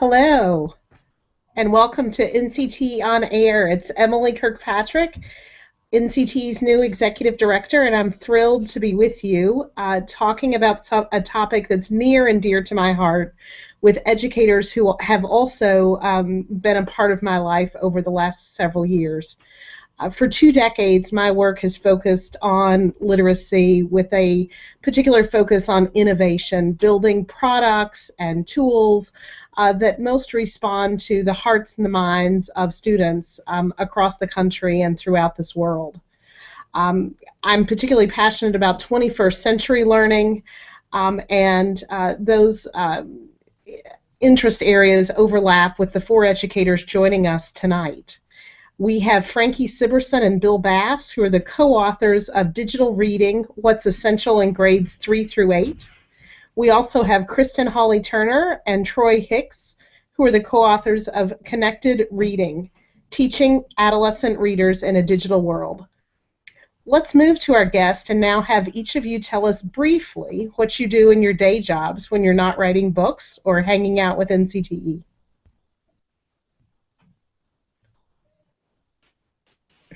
Hello, and welcome to NCT On Air. It's Emily Kirkpatrick, NCT's new executive director, and I'm thrilled to be with you uh, talking about a topic that's near and dear to my heart with educators who have also um, been a part of my life over the last several years. Uh, for two decades, my work has focused on literacy with a particular focus on innovation, building products and tools uh, that most respond to the hearts and the minds of students um, across the country and throughout this world. Um, I'm particularly passionate about 21st century learning, um, and uh, those uh, interest areas overlap with the four educators joining us tonight. We have Franki Sibberson and Bill Bass, who are the co-authors of Digital Reading, What's Essential in Grades 3 through 8. We also have Kristen Hawley Turner and Troy Hicks, who are the co-authors of Connected Reading, Teaching Adolescent Readers in a Digital World. Let's move to our guest and now have each of you tell us briefly what you do in your day jobs when you're not writing books or hanging out with NCTE.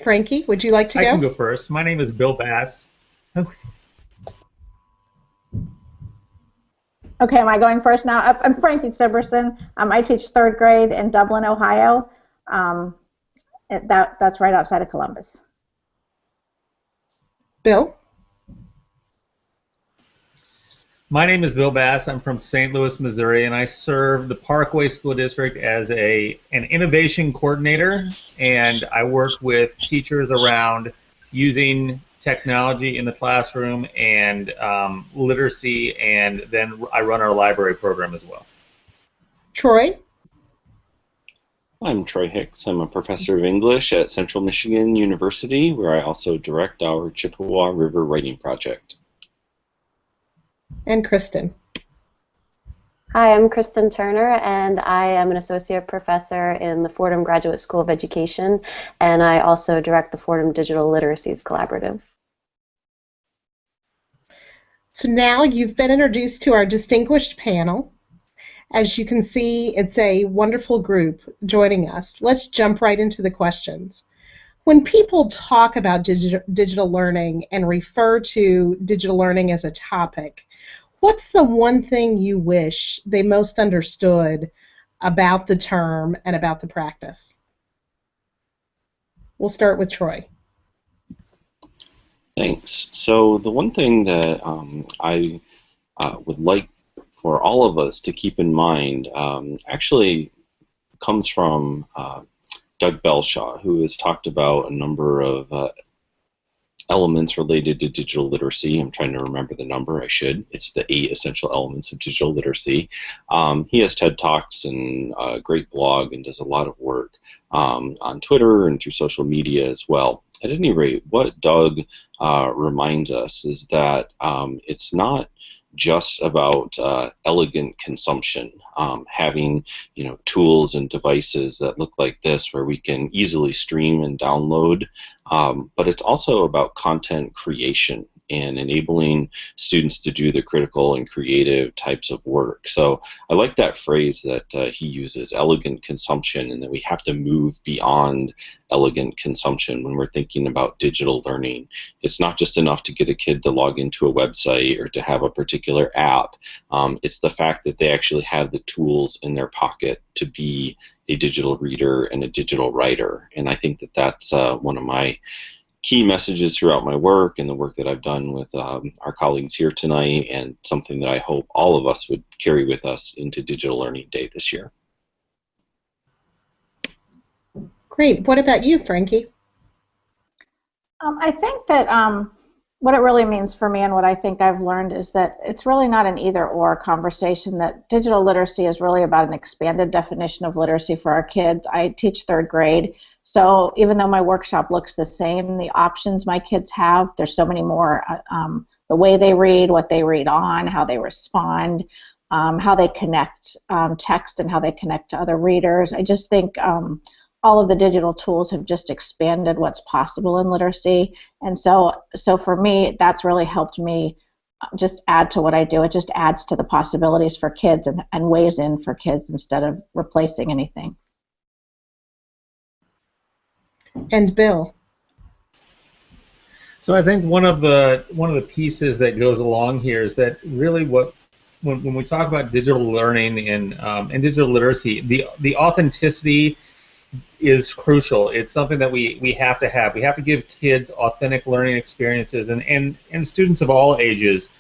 Franki, would you like to I go? I can go first. My name is Bill Bass. Okay, am I going first now? I'm Franki Sibberson. Um, I teach third grade in Dublin, Ohio. Um, that, that's right outside of Columbus. Bill? My name is Bill Bass. I'm from St. Louis, Missouri, and I serve the Parkway School District as a an innovation coordinator, and I work with teachers around using technology in the classroom and um, literacy, and then I run our library program as well. Troy? I'm Troy Hicks. I'm a professor of English at Central Michigan University, where I also direct our Chippewa River Writing Project. And Kristen. Hi, I'm Kristen Turner, and I am an associate professor in the Fordham Graduate School of Education, and I also direct the Fordham Digital Literacies Collaborative. So now you've been introduced to our distinguished panel. As you can see, it's a wonderful group joining us. Let's jump right into the questions. When people talk about digital, digital learning and refer to digital learning as a topic, what's the one thing you wish they most understood about the term and about the practice? We'll start with Troy. Thanks. So the one thing that um, I uh, would like for all of us to keep in mind um, actually comes from uh, Doug Belshaw, who has talked about a number of uh, elements related to digital literacy. I'm trying to remember the number. I should. It's the eight essential elements of digital literacy. Um, he has TED Talks and a great blog and does a lot of work um, on Twitter and through social media as well. At any rate, what Doug uh, reminds us is that um, it's not just about uh, elegant consumption, um, having you know tools and devices that look like this where we can easily stream and download, um, but it's also about content creation and enabling students to do the critical and creative types of work. So I like that phrase that uh, he uses, elegant consumption, and that we have to move beyond elegant consumption when we're thinking about digital learning. It's not just enough to get a kid to log into a website or to have a particular app. Um, it's the fact that they actually have the tools in their pocket to be a digital reader and a digital writer. And I think that that's uh, one of my key messages throughout my work and the work that I've done with um, our colleagues here tonight, and something that I hope all of us would carry with us into Digital Learning Day this year. Great. What about you, Franki? Um, I think that um, what it really means for me and what I think I've learned is that it's really not an either or conversation, that digital literacy is really about an expanded definition of literacy for our kids. I teach third grade. So even though my workshop looks the same, the options my kids have, there's so many more. Uh, um, the way they read, what they read on, how they respond, um, how they connect um, text and how they connect to other readers. I just think um, all of the digital tools have just expanded what's possible in literacy. And so, so for me, that's really helped me just add to what I do. It just adds to the possibilities for kids and, and weighs in for kids instead of replacing anything. And Bill. So I think one of the one of the pieces that goes along here is that really what when, when we talk about digital learning and um, and digital literacy, the the authenticity is crucial. It's something that we, we have to have. We have to give kids authentic learning experiences and, and, and students of all ages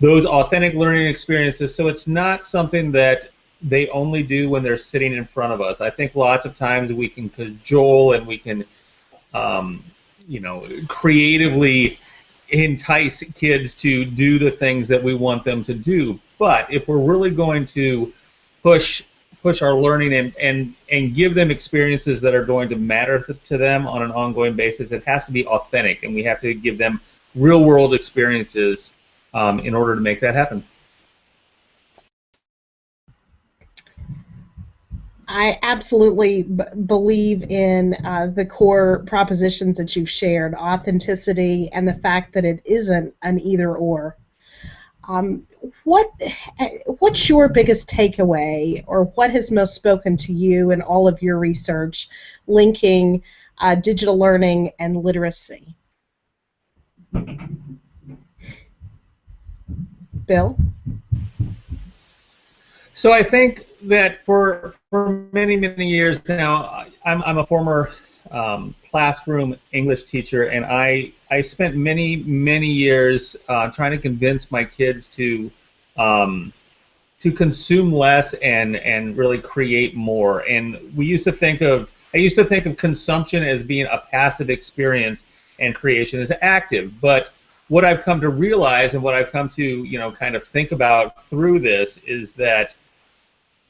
those authentic learning experiences. So it's not something that they only do when they're sitting in front of us. I think lots of times we can cajole and we can, um, you know, creatively entice kids to do the things that we want them to do. But if we're really going to push push our learning and, and, and give them experiences that are going to matter to them on an ongoing basis, it has to be authentic, and we have to give them real world experiences um, in order to make that happen. I absolutely b- believe in uh, the core propositions that you've shared authenticity and the fact that it isn't an either or. Um, what what's your biggest takeaway, or what has most spoken to you in all of your research linking uh, digital learning and literacy? Bill. So I think that for for many many years now, I'm I'm a former um, classroom English teacher, and I I spent many many years uh, trying to convince my kids to um, to consume less and and really create more. And we used to think of I used to think of consumption as being a passive experience and creation as active, but what I've come to realize and what I've come to you know kind of think about through this is that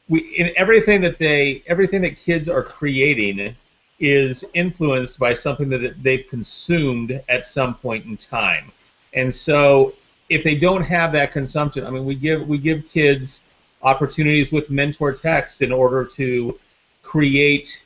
we in everything that they everything that kids are creating is influenced by something that they've consumed at some point in time. And so if they don't have that consumption, I mean, we give we give kids opportunities with mentor text in order to create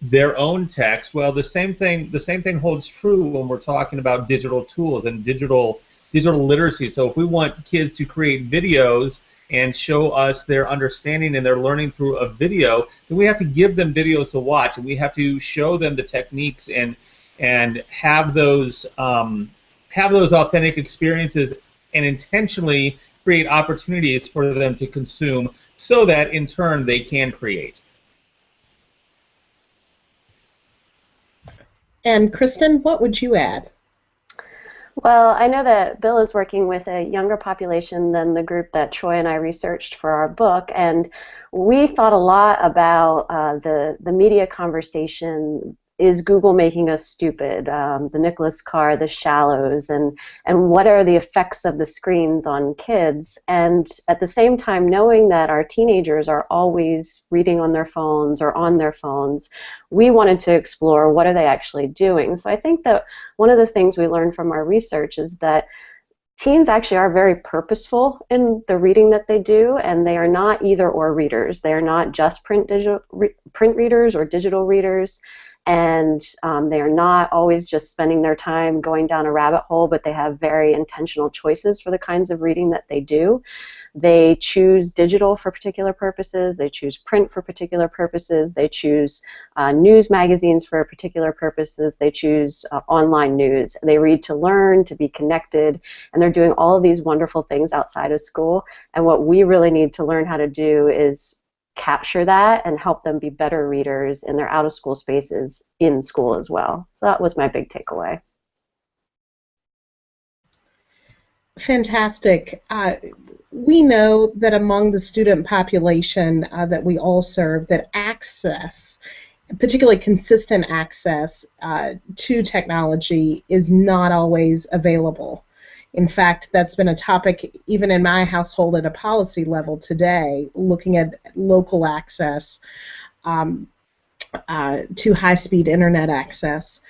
their own text. Well, the same thing the same thing holds true when we're talking about digital tools and digital digital literacy. So if we want kids to create videos and show us their understanding and their learning through a video, then we have to give them videos to watch, and we have to show them the techniques and and have those um, have those authentic experiences and intentionally create opportunities for them to consume, so that in turn they can create. And Kristen, what would you add? Well, I know that Bill is working with a younger population than the group that Troy and I researched for our book, and we thought a lot about uh, the the media conversation is Google making us stupid? Um, the Nicholas Carr, the shallows, and and what are the effects of the screens on kids? And at the same time, knowing that our teenagers are always reading on their phones or on their phones, we wanted to explore what are they actually doing. So I think that one of the things we learned from our research is that teens actually are very purposeful in the reading that they do, and they are not either or readers. They are not just print digital re, print readers or digital readers and um, they are not always just spending their time going down a rabbit hole, but they have very intentional choices for the kinds of reading that they do. They choose digital for particular purposes, they choose print for particular purposes, they choose uh, news magazines for particular purposes, they choose uh, online news. They read to learn, to be connected, and they're doing all of these wonderful things outside of school. And what we really need to learn how to do is capture that and help them be better readers in their out of school spaces in school as well. So that was my big takeaway. Fantastic. Uh, we know that among the student population uh, that we all serve, that access, particularly consistent access uh, to technology, is not always available. In fact, that's been a topic even in my household at a policy level today, looking at local access um, uh, to high speed internet access.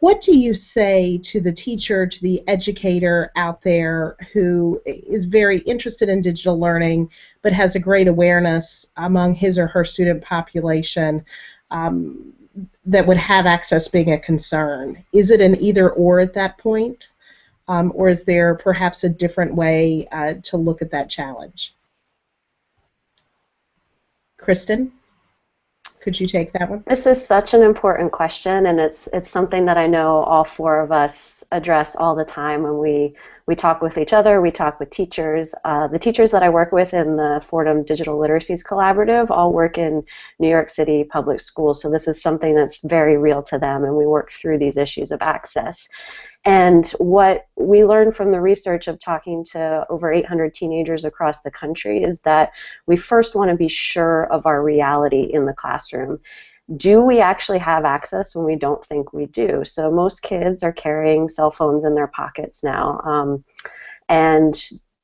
What do you say to the teacher, to the educator out there who is very interested in digital learning but has a great awareness among his or her student population um, that would have access being a concern? Is it an either or at that point? Um, or is there perhaps a different way uh, to look at that challenge? Kristen? Could you take that one? This is such an important question, and it's it's something that I know all four of us address all the time when we we talk with each other, we talk with teachers. Uh, the teachers that I work with in the Fordham Digital Literacies Collaborative all work in New York City public schools, so this is something that's very real to them, and we work through these issues of access. And what we learned from the research of talking to over 800 teenagers across the country is that we first want to be sure of our reality in the classroom. Do we actually have access when we don't think we do? So most kids are carrying cell phones in their pockets now. Um, and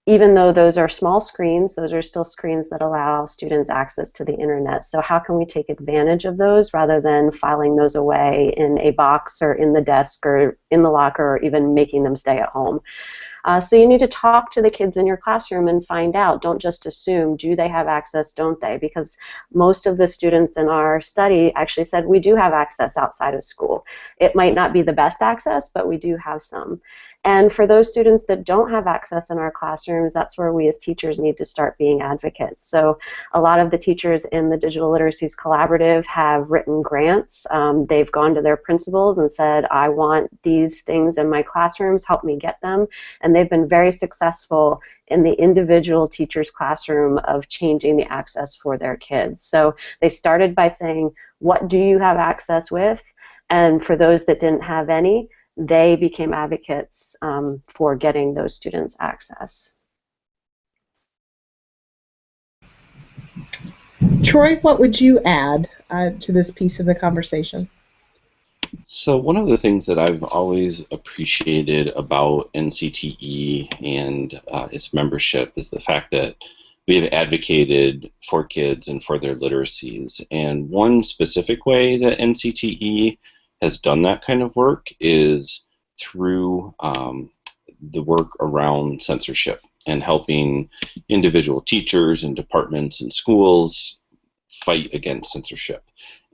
even though those are small screens, those are still screens that allow students access to the internet. So how can we take advantage of those rather than filing those away in a box or in the desk or in the locker or even making them stay at home? Uh, so you need to talk to the kids in your classroom and find out. Don't just assume, do they have access, don't they? Because most of the students in our study actually said we do have access outside of school. It might not be the best access, but we do have some. And for those students that don't have access in our classrooms, that's where we as teachers need to start being advocates. So a lot of the teachers in the Digital Literacies Collaborative have written grants. Um, they've gone to their principals and said, I want these things in my classrooms, help me get them. And they've been very successful in the individual teacher's classroom of changing the access for their kids. So they started by saying, what do you have access with? And for those that didn't have any, they became advocates um, for getting those students access. Troy, what would you add uh, to this piece of the conversation? So one of the things that I've always appreciated about NCTE and uh, its membership is the fact that we have advocated for kids and for their literacies. And one specific way that NCTE has done that kind of work is through um, the work around censorship and helping individual teachers and departments and schools fight against censorship.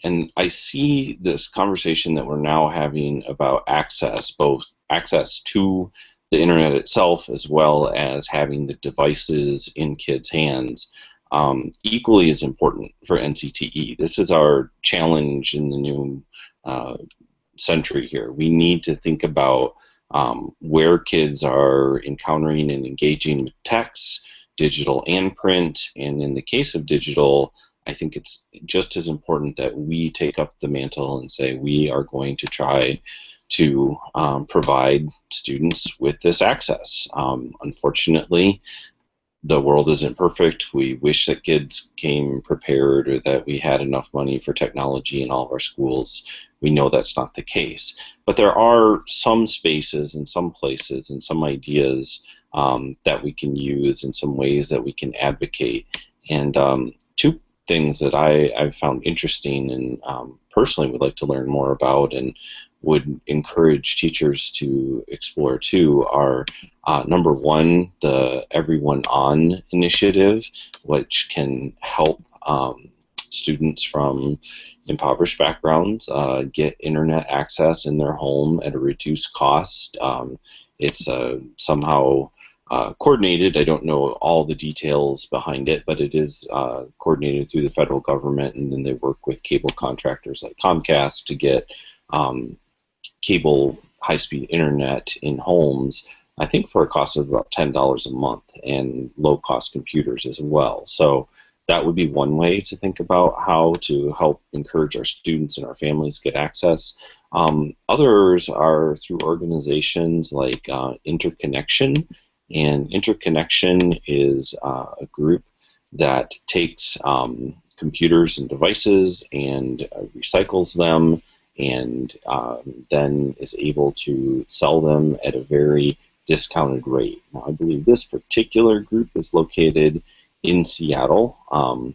And I see this conversation that we're now having about access, both access to the internet itself as well as having the devices in kids' hands, um, equally as important for NCTE. This is our challenge in the new uh, century here. We need to think about um, where kids are encountering and engaging with text, digital and print, and in the case of digital, I think it's just as important that we take up the mantle and say we are going to try to um, provide students with this access. Um, unfortunately, the world isn't perfect. We wish that kids came prepared or that we had enough money for technology in all of our schools. We know that's not the case. But there are some spaces and some places and some ideas um, that we can use and some ways that we can advocate. And um, two things that I, I've found interesting and um, personally would like to learn more about and would encourage teachers to explore too are uh, number one, the Everyone On initiative, which can help um, students from impoverished backgrounds uh, get internet access in their home at a reduced cost. Um, it's uh, somehow uh, coordinated. I don't know all the details behind it, but it is uh, coordinated through the federal government, and then they work with cable contractors like Comcast to get um, cable high-speed internet in homes, I think for a cost of about $10 a month, and low-cost computers as well. So that would be one way to think about how to help encourage our students and our families get access. Um, others are through organizations like uh, Interconnection, and Interconnection is uh, a group that takes um, computers and devices and uh, recycles them and um, then is able to sell them at a very discounted rate. Now, I believe this particular group is located in Seattle, um,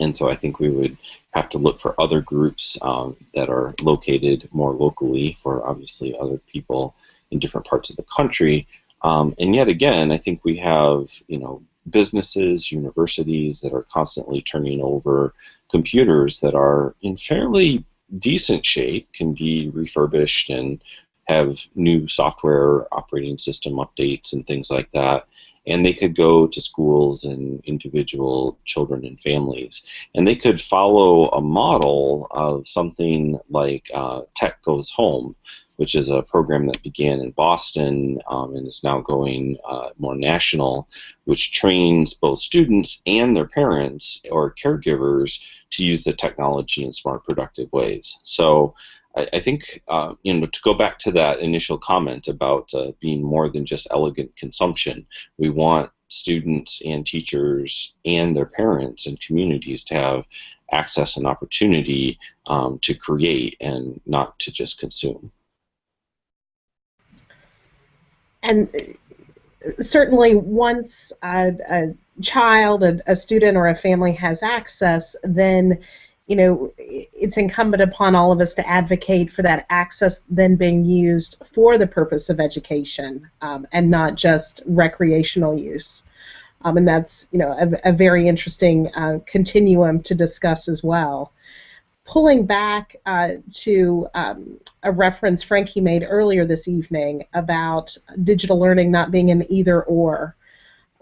and so I think we would have to look for other groups um, that are located more locally for obviously other people in different parts of the country. Um, and yet again, I think we have you know businesses, universities that are constantly turning over computers that are in fairly decent shape, can be refurbished and have new software operating system updates and things like that and they could go to schools and individual children and families, and they could follow a model of something like uh, Tech Goes Home, which is a program that began in Boston um, and is now going uh, more national, which trains both students and their parents or caregivers to use the technology in smart, productive ways. So I, I think uh, you know to go back to that initial comment about uh, being more than just elegant consumption, we want students and teachers and their parents and communities to have access and opportunity um, to create and not to just consume. And uh, certainly, once a, a child, a, a student, or a family has access, then you know, it's incumbent upon all of us to advocate for that access then being used for the purpose of education um, and not just recreational use. Um, and that's, you know, a, a very interesting uh, continuum to discuss as well. Pulling back uh, to um, a reference Franki made earlier this evening about digital learning not being an either or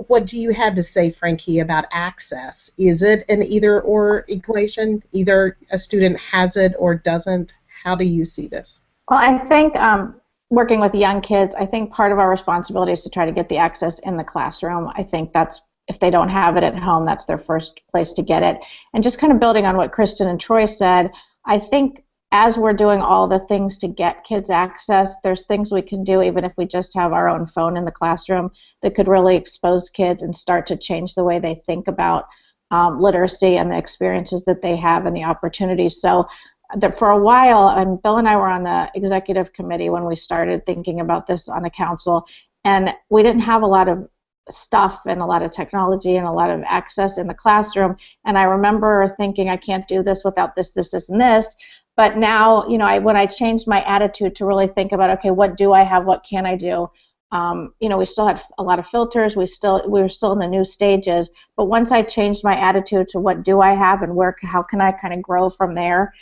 what do you have to say, Franki, about access? Is it an either or equation? Either a student has it or doesn't? How do you see this? Well, I think um, working with young kids, I think part of our responsibility is to try to get the access in the classroom. I think that's if they don't have it at home, that's their first place to get it. And just kind of building on what Kristen and Troy said, I think as we're doing all the things to get kids access, there's things we can do even if we just have our own phone in the classroom that could really expose kids and start to change the way they think about um, literacy and the experiences that they have and the opportunities. So that for a while, and Bill and I were on the executive committee when we started thinking about this on the council, and we didn't have a lot of stuff and a lot of technology and a lot of access in the classroom. And I remember thinking, I can't do this without this, this, this, and this. But now, you know, I, when I changed my attitude to really think about, okay, what do I have? What can I do? Um, you know, we still had a lot of filters. We still we were still in the new stages. But once I changed my attitude to what do I have and where how can I kind of grow from there,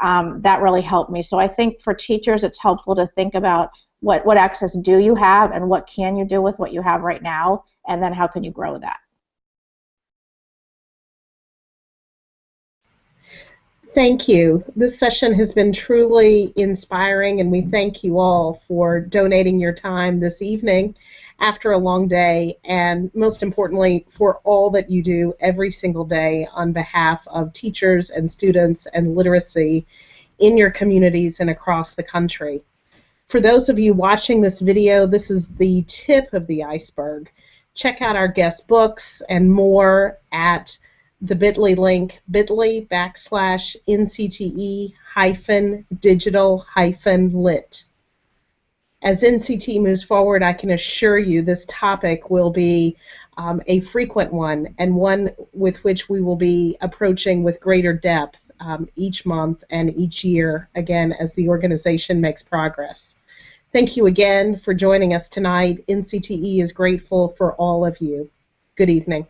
um, that really helped me. So I think for teachers, it's helpful to think about what what access do you have and what can you do with what you have right now, and then how can you grow that. Thank you. This session has been truly inspiring, and we thank you all for donating your time this evening after a long day, and most importantly, for all that you do every single day on behalf of teachers and students and literacy in your communities and across the country. For those of you watching this video, this is the tip of the iceberg. Check out our guest books and more at the bit.ly link, bit.ly backslash NCTE hyphen digital hyphen lit. As NCT moves forward, I can assure you this topic will be um, a frequent one and one with which we will be approaching with greater depth um, each month and each year, again, as the organization makes progress. Thank you again for joining us tonight. NCTE is grateful for all of you. Good evening.